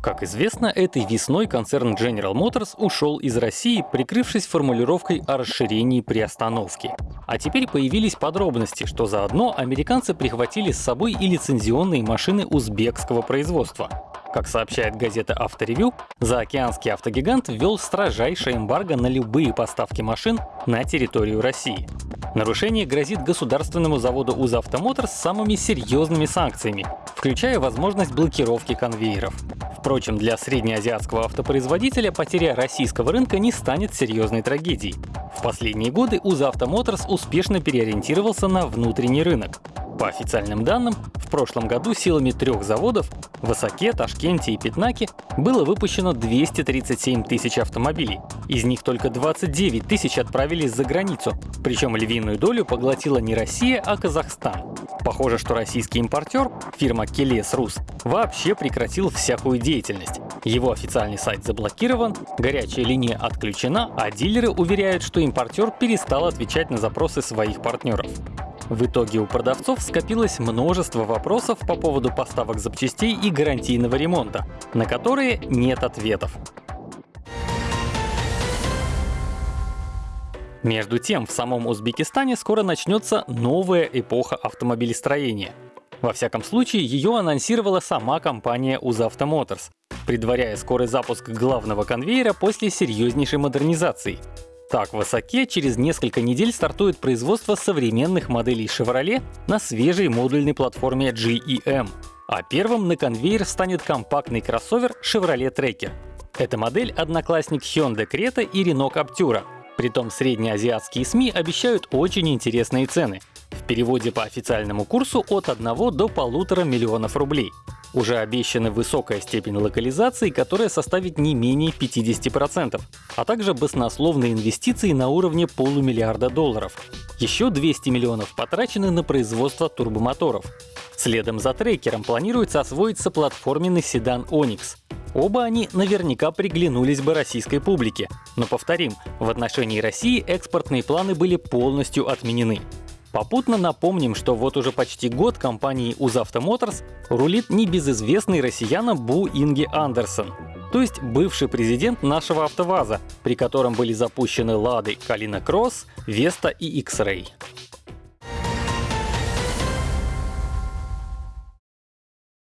Как известно, этой весной концерн General Motors ушел из России, прикрывшись формулировкой о расширении приостановки. А теперь появились подробности, что заодно американцы прихватили с собой и лицензионные машины узбекского производства. Как сообщает газета «Авторевью», заокеанский автогигант ввел строжайшее эмбарго на любые поставки машин на территорию России. Нарушение грозит государственному заводу «Узавтомотор» с самыми серьезными санкциями, включая возможность блокировки конвейеров. Впрочем, для среднеазиатского автопроизводителя потеря российского рынка не станет серьезной трагедией. В последние годы «Узавтомоторс» успешно переориентировался на внутренний рынок. По официальным данным, в прошлом году силами трех заводов в Осаке, Ташкенте и Пятнаке было выпущено 237 тысяч автомобилей. Из них только 29 тысяч отправились за границу, причем львиную долю поглотила не Россия, а Казахстан. Похоже, что российский импортер, фирма Келес Рус, вообще прекратил всякую деятельность. Его официальный сайт заблокирован, горячая линия отключена, а дилеры уверяют, что импортер перестал отвечать на запросы своих партнеров. В итоге у продавцов скопилось множество вопросов по поводу поставок запчастей и гарантийного ремонта, на которые нет ответов. Между тем, в самом Узбекистане скоро начнется новая эпоха автомобилестроения. Во всяком случае, ее анонсировала сама компания Узавто Motors, предваряя скорый запуск главного конвейера после серьезнейшей модернизации. Так, в Осаке через несколько недель стартует производство современных моделей Chevrolet на свежей модульной платформе GEM. А первым на конвейер станет компактный кроссовер Chevrolet Tracker. Эта модель — одноклассник Hyundai Creta и Renault Captura. Притом среднеазиатские СМИ обещают очень интересные цены. В переводе по официальному курсу от 1 до полутора миллионов рублей. Уже обещана высокая степень локализации, которая составит не менее 50%, а также баснословные инвестиции на уровне полумиллиарда долларов. Еще 200 миллионов потрачены на производство турбомоторов. Следом за трекером планируется освоиться платформенный седан Onix. Оба они наверняка приглянулись бы российской публике. Но повторим, в отношении России экспортные планы были полностью отменены. Попутно напомним, что вот уже почти год компании Узавто Motors рулит небезызвестный россиянам Бу Инги Андерсон, то есть бывший президент нашего АвтоВАЗа, при котором были запущены Лады Калина Кросс, Веста и X-Ray.